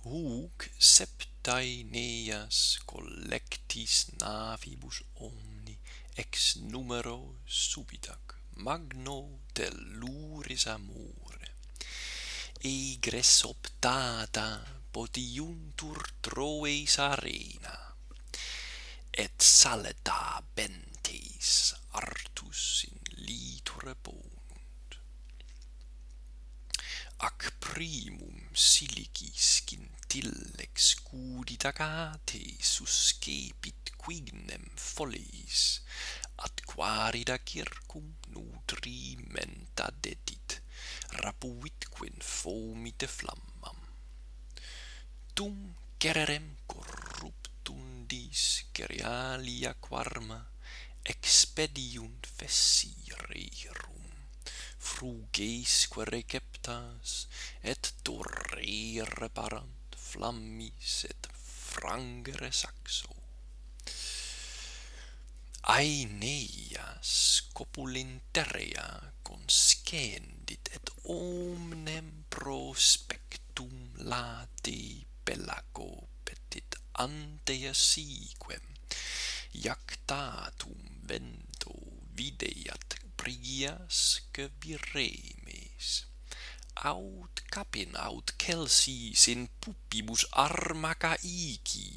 Huc septaeneas collectis navibus omni ex numero subitac magno telluris amore. Egres optata potiuntur Troes arena, et saleta bentes artus in litur ponunt. Ac primum siligis tillex cuditate suscepit quignem foliis ad quarida circum nutrimenta dedit rapuit quin fomite flammam. Tum cererem corruptundis cerealia quarma expediunt fessirerum frugesque receptas et dorere parant flammis et frangere saxo. Aeneia scopulinterea conscendit et omnem prospectum lati pelago petit antea siquem. Iactatum vento videat prigias viremes aut capin aut kelsi sin puppibus armacaici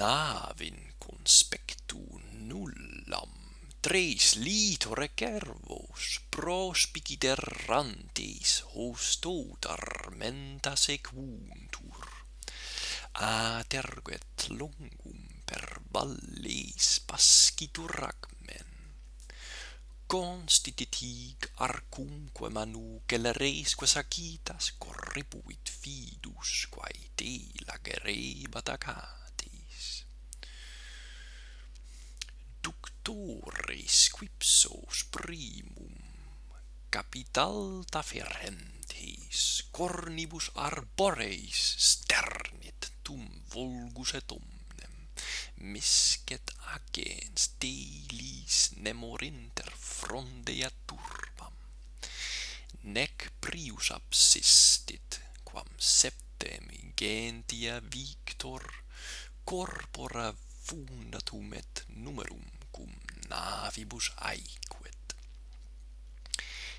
navin conspectu nullam tres litore cervos prospicit errantes hostot armenta sequuntur aterget longum per valles pascitur constititig arcumque manu celeresque sacitas corribuit fidus quae te lagerebat acatis. Ductores quipsos primum capitalta ferrentis cornibus arboreis sternit tum vulgus et misket agens delis nemorinter frondea turbam. Nec prius absistit quam septem gentia victor corpora fundatum et numerum cum navibus aequet.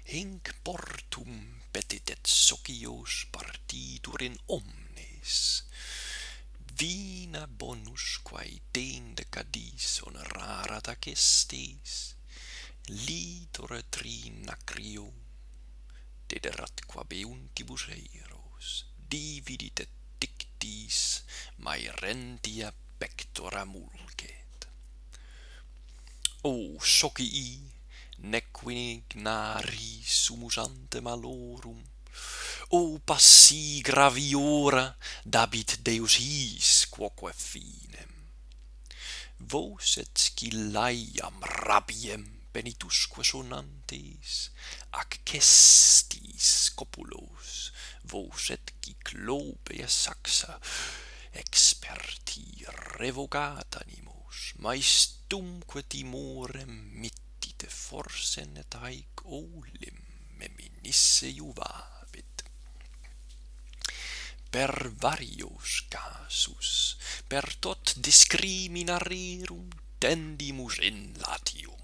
Hinc portum petit et socios partitur in omnes vina bonusqua idenda cadis honorata che estis, litore trina crio, dederat quabe untibus eiros, dividit et dictis maerentia pectora mulcet. O socii, nequine ignari sumus ante malorum, o passi graviora dabit deus his quoque finem. Vos et scillaiam rabiem penitusque sonantes ac cestis copulos vos et cyclope saxa experti revocat animos maestumque timorem mittite forsen et haec olim meminisse juvat per varios casus, per tot discriminarirum tendimus in latium.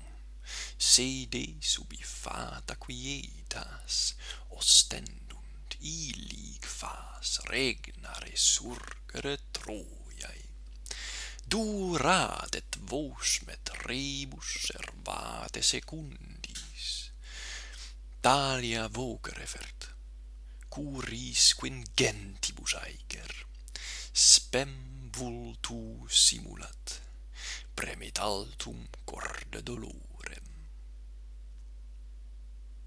Sede subifata quietas, ostendunt illig fas regnare surgere Troiae. Durat et vos met rebus servate secundis, talia vocere fert, curis quingentibus aeger, spem vultu simulat, premit altum corde dolor.